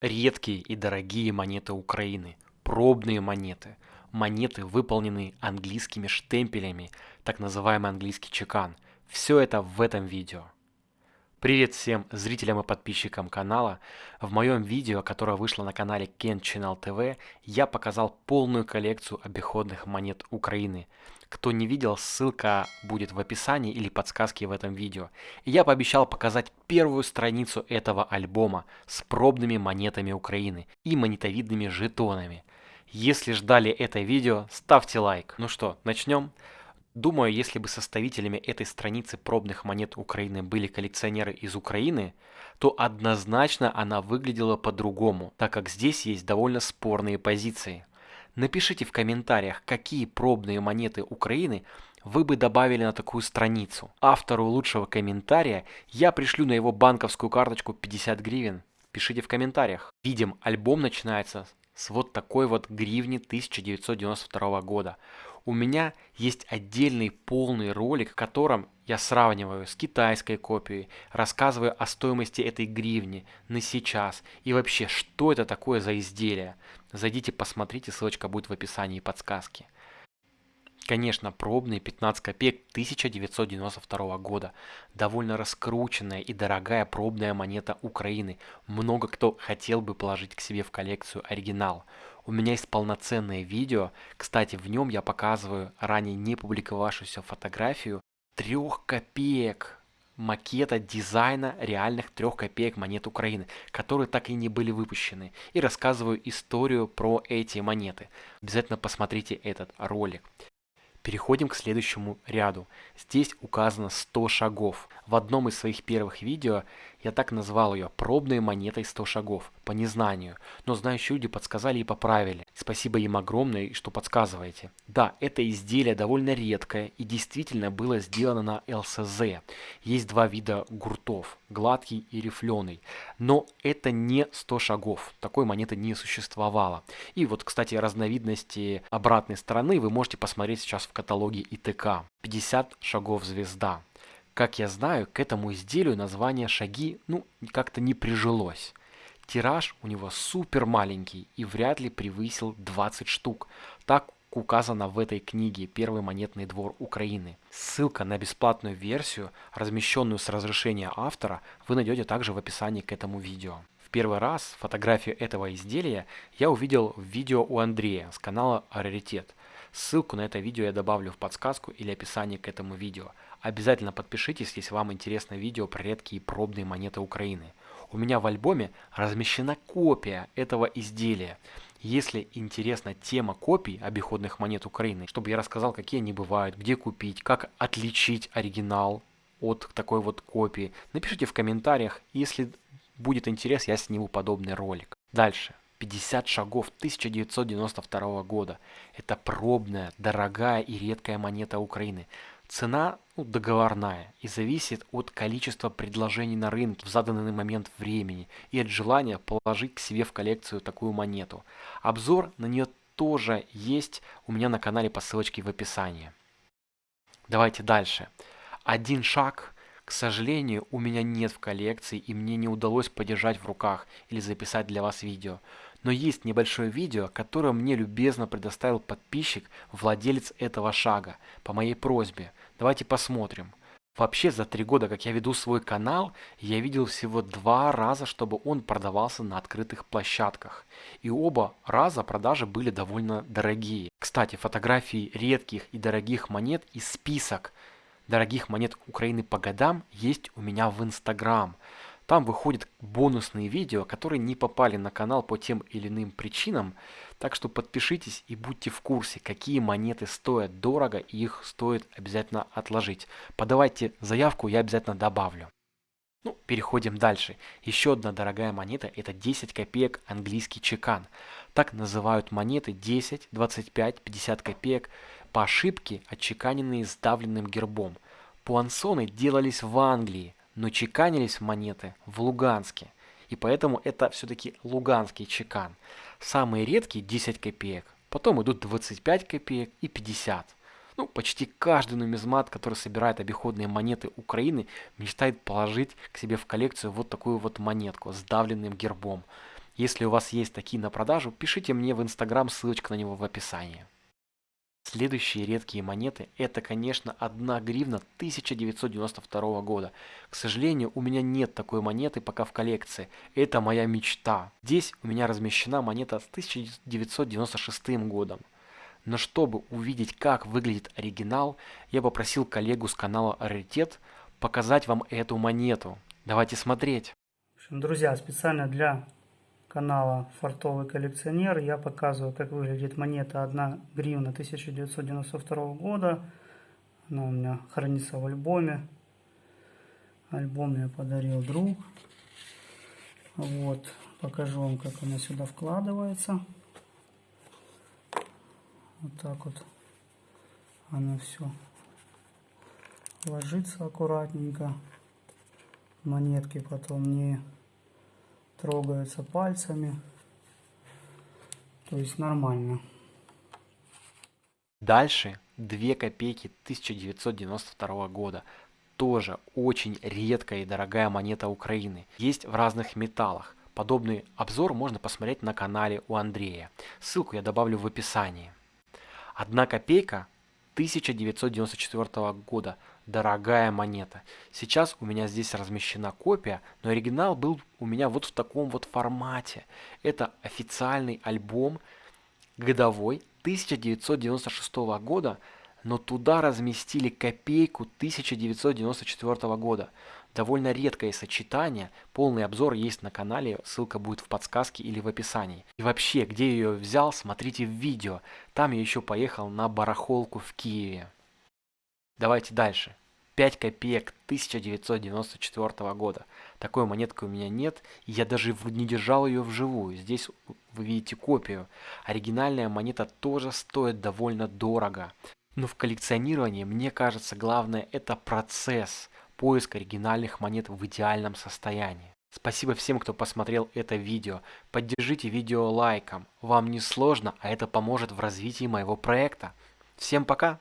Редкие и дорогие монеты Украины, пробные монеты, монеты, выполненные английскими штемпелями, так называемый английский чекан. Все это в этом видео. Привет всем зрителям и подписчикам канала. В моем видео, которое вышло на канале Ken Channel TV, я показал полную коллекцию обиходных монет Украины. Кто не видел, ссылка будет в описании или подсказке в этом видео. Я пообещал показать первую страницу этого альбома с пробными монетами Украины и монетовидными жетонами. Если ждали это видео, ставьте лайк. Ну что, начнем? Думаю, если бы составителями этой страницы пробных монет Украины были коллекционеры из Украины, то однозначно она выглядела по-другому, так как здесь есть довольно спорные позиции. Напишите в комментариях, какие пробные монеты Украины вы бы добавили на такую страницу. Автору лучшего комментария я пришлю на его банковскую карточку 50 гривен. Пишите в комментариях. Видим, альбом начинается с вот такой вот гривни 1992 года. У меня есть отдельный полный ролик, в котором я сравниваю с китайской копией, рассказываю о стоимости этой гривни на сейчас и вообще, что это такое за изделие. Зайдите, посмотрите, ссылочка будет в описании подсказки. Конечно, пробные 15 копеек 1992 года. Довольно раскрученная и дорогая пробная монета Украины. Много кто хотел бы положить к себе в коллекцию оригинал. У меня есть полноценное видео. Кстати, в нем я показываю ранее не публиковавшуюся фотографию 3 копеек макета дизайна реальных трех копеек монет Украины, которые так и не были выпущены. И рассказываю историю про эти монеты. Обязательно посмотрите этот ролик. Переходим к следующему ряду. Здесь указано 100 шагов. В одном из своих первых видео я так назвал ее пробной монетой 100 шагов, по незнанию. Но знающие люди подсказали и поправили. Спасибо им огромное, что подсказываете. Да, это изделие довольно редкое и действительно было сделано на ЛСЗ. Есть два вида гуртов, гладкий и рифленый. Но это не 100 шагов, такой монеты не существовало. И вот, кстати, разновидности обратной стороны вы можете посмотреть сейчас в каталоге ИТК. 50 шагов звезда. Как я знаю, к этому изделию название «Шаги» ну как-то не прижилось. Тираж у него супер маленький и вряд ли превысил 20 штук. Так указано в этой книге «Первый монетный двор Украины». Ссылка на бесплатную версию, размещенную с разрешения автора, вы найдете также в описании к этому видео. В первый раз фотографию этого изделия я увидел в видео у Андрея с канала Раритет. Ссылку на это видео я добавлю в подсказку или описание к этому видео. Обязательно подпишитесь, если вам интересно видео про редкие пробные монеты Украины. У меня в альбоме размещена копия этого изделия. Если интересна тема копий обиходных монет Украины, чтобы я рассказал, какие они бывают, где купить, как отличить оригинал от такой вот копии, напишите в комментариях. Если будет интерес, я сниму подобный ролик. Дальше. 50 шагов 1992 года. Это пробная, дорогая и редкая монета Украины. Цена ну, договорная и зависит от количества предложений на рынке в заданный момент времени и от желания положить к себе в коллекцию такую монету. Обзор на нее тоже есть у меня на канале по ссылочке в описании. Давайте дальше. Один шаг, к сожалению, у меня нет в коллекции и мне не удалось подержать в руках или записать для вас видео. Но есть небольшое видео, которое мне любезно предоставил подписчик, владелец этого шага, по моей просьбе. Давайте посмотрим. Вообще за три года, как я веду свой канал, я видел всего два раза, чтобы он продавался на открытых площадках. И оба раза продажи были довольно дорогие. Кстати, фотографии редких и дорогих монет и список дорогих монет Украины по годам есть у меня в Инстаграм. Там выходят бонусные видео, которые не попали на канал по тем или иным причинам. Так что подпишитесь и будьте в курсе, какие монеты стоят дорого и их стоит обязательно отложить. Подавайте заявку, я обязательно добавлю. Ну, переходим дальше. Еще одна дорогая монета – это 10 копеек английский чекан. Так называют монеты 10, 25, 50 копеек по ошибке, отчеканенные сдавленным гербом. Пуансоны делались в Англии, но чеканились монеты в Луганске. И поэтому это все-таки луганский чекан. Самые редкие 10 копеек, потом идут 25 копеек и 50. Ну, почти каждый нумизмат, который собирает обиходные монеты Украины, мечтает положить к себе в коллекцию вот такую вот монетку с давленным гербом. Если у вас есть такие на продажу, пишите мне в инстаграм, ссылочка на него в описании. Следующие редкие монеты это, конечно, 1 гривна 1992 года. К сожалению, у меня нет такой монеты пока в коллекции. Это моя мечта. Здесь у меня размещена монета с 1996 годом. Но чтобы увидеть, как выглядит оригинал, я попросил коллегу с канала Раритет показать вам эту монету. Давайте смотреть. Друзья, специально для канала Фартовый коллекционер я показываю, как выглядит монета 1 гривна 1992 года. Она у меня хранится в альбоме. Альбом мне подарил друг. Вот, покажу вам, как она сюда вкладывается. Вот так вот она все ложится аккуратненько. Монетки потом не трогаются пальцами. То есть нормально. Дальше 2 копейки 1992 года. Тоже очень редкая и дорогая монета Украины. Есть в разных металлах. Подобный обзор можно посмотреть на канале у Андрея. Ссылку я добавлю в описании. Одна копейка 1994 года. Дорогая монета. Сейчас у меня здесь размещена копия, но оригинал был у меня вот в таком вот формате. Это официальный альбом годовой 1996 года, но туда разместили копейку 1994 года. Довольно редкое сочетание, полный обзор есть на канале, ссылка будет в подсказке или в описании. И вообще, где я ее взял, смотрите в видео, там я еще поехал на барахолку в Киеве. Давайте дальше. 5 копеек 1994 года. Такой монетки у меня нет, я даже не держал ее вживую. Здесь вы видите копию. Оригинальная монета тоже стоит довольно дорого. Но в коллекционировании, мне кажется, главное это процесс поиск оригинальных монет в идеальном состоянии. Спасибо всем, кто посмотрел это видео. Поддержите видео лайком. Вам не сложно, а это поможет в развитии моего проекта. Всем пока!